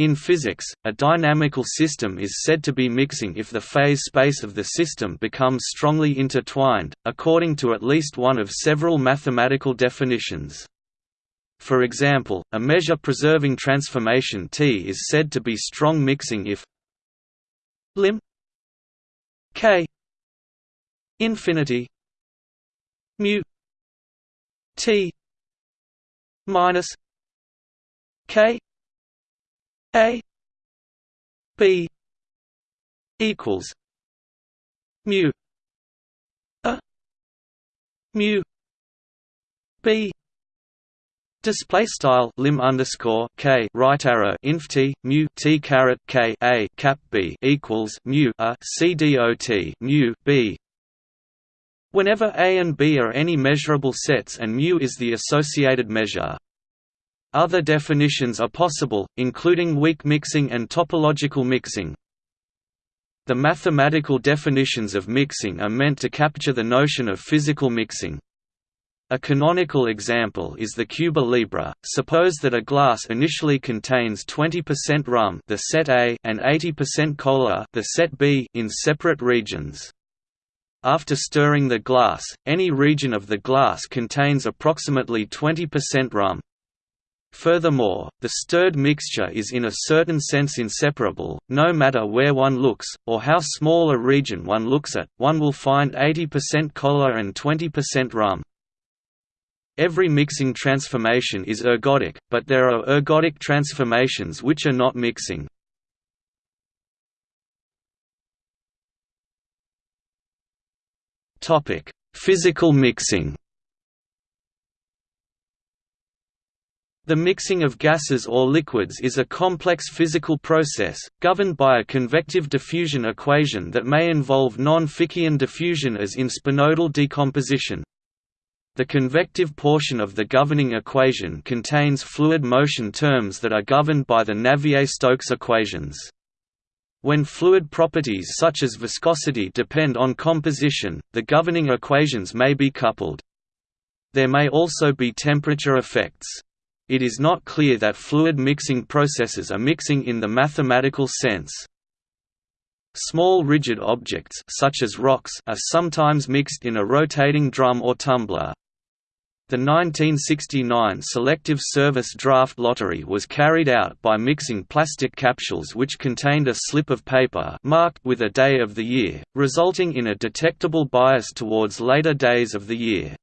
In physics, a dynamical system is said to be mixing if the phase space of the system becomes strongly intertwined, according to at least one of several mathematical definitions. For example, a measure-preserving transformation T is said to be strong mixing if lim k infinity mu T minus k a b equals mu a mu b Display style lim underscore k right arrow inf t mu t caret k a cap b equals mu a c d o t mu b. Whenever a and b are any measurable sets and mu is the associated measure. Other definitions are possible, including weak mixing and topological mixing. The mathematical definitions of mixing are meant to capture the notion of physical mixing. A canonical example is the Cuba Libre. Suppose that a glass initially contains 20% rum, the set A, and 80% cola, the set B, in separate regions. After stirring the glass, any region of the glass contains approximately 20% rum, Furthermore, the stirred mixture is in a certain sense inseparable, no matter where one looks, or how small a region one looks at, one will find 80% cola and 20% rum. Every mixing transformation is ergodic, but there are ergodic transformations which are not mixing. Physical mixing The mixing of gases or liquids is a complex physical process, governed by a convective diffusion equation that may involve non-Fickian diffusion as in spinodal decomposition. The convective portion of the governing equation contains fluid motion terms that are governed by the Navier-Stokes equations. When fluid properties such as viscosity depend on composition, the governing equations may be coupled. There may also be temperature effects it is not clear that fluid mixing processes are mixing in the mathematical sense. Small rigid objects such as rocks are sometimes mixed in a rotating drum or tumbler. The 1969 Selective Service Draft Lottery was carried out by mixing plastic capsules which contained a slip of paper marked with a day of the year, resulting in a detectable bias towards later days of the year.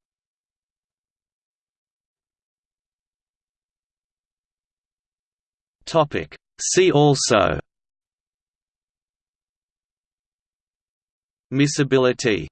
Topic. See also Miscibility